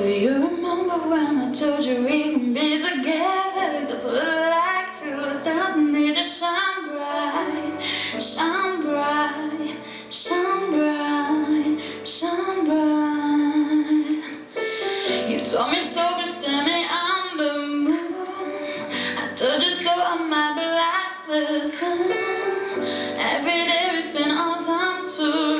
Do you remember when I told you we can be together? Cause we like two stars need to shine bright Shine bright, shine bright, shine bright You told me so, but tell me I'm the moon I told you so, I might be like the sun Every day we spend all time to.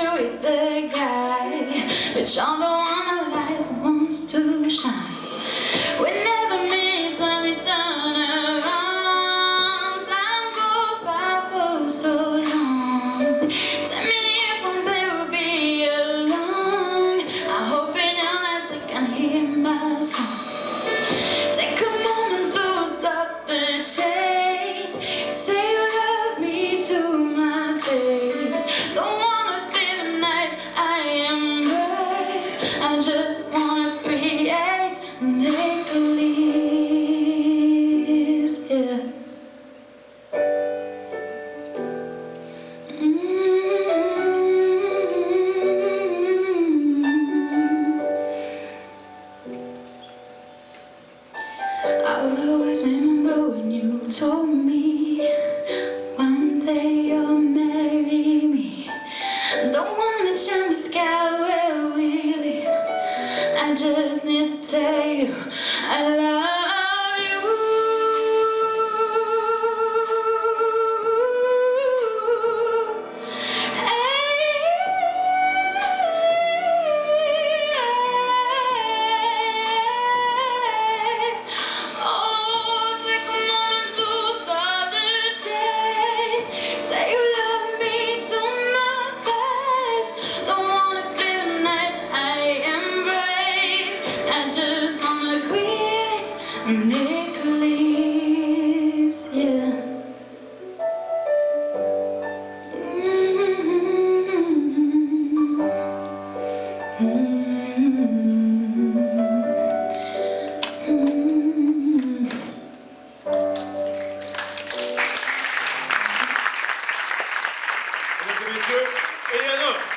with the guy, but y'all don't wanna strangers I just need to tell you I love Nick leaves, yeah. Mm -hmm. Mm -hmm. -hmm.